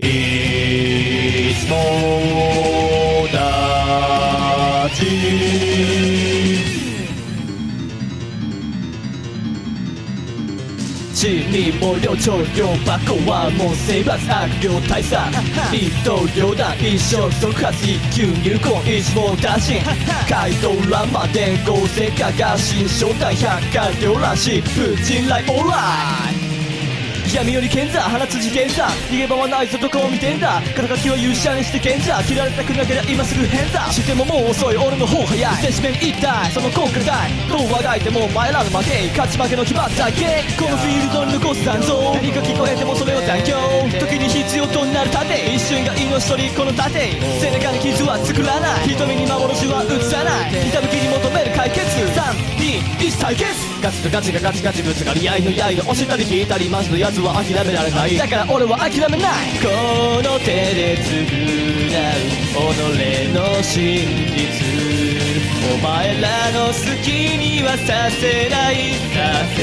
いつもだち地味も量長量箱はもう生罰悪霊大佐。一刀両断一生即発一級入魂一網打尽街道欄まで合成化が新正体百科両乱し風神来オーライ。闇より賢者放つ事件さ逃げ場はないぞどこを見てんだ。肩書きを勇者にして賢者切られたくなけりゃ今すぐ変だしてももう遅い俺の方早い。接し面一体。その根拠だどうあがいてもお前らの負け。勝ち負けの決まったゲこのフィールドに残す残像。何か聞こえてもそれを残響時に必要となる盾。一瞬が命取りこの盾。背中に傷は作らない。瞳に幻は映さない。ひたむきに求める解決。対決ガチとガチがガチガチぶつかり合いの刃押したり引いたりマジのやつは諦められない。だから俺は諦めない。この手で償う己の真実。お前らの好きにはさせない。させ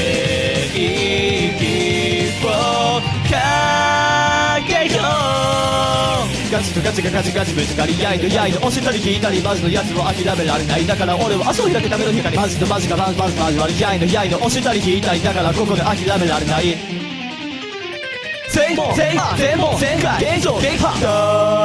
い。ガチとガチがガチガチぶつかり合いの刃押したり引いたりマジのやつは諦められないだから俺は足を開けための光マジとマジがマジマジマジ割りやいの刃押したり引いたりだからここで諦められない全部全全部全開現状撃破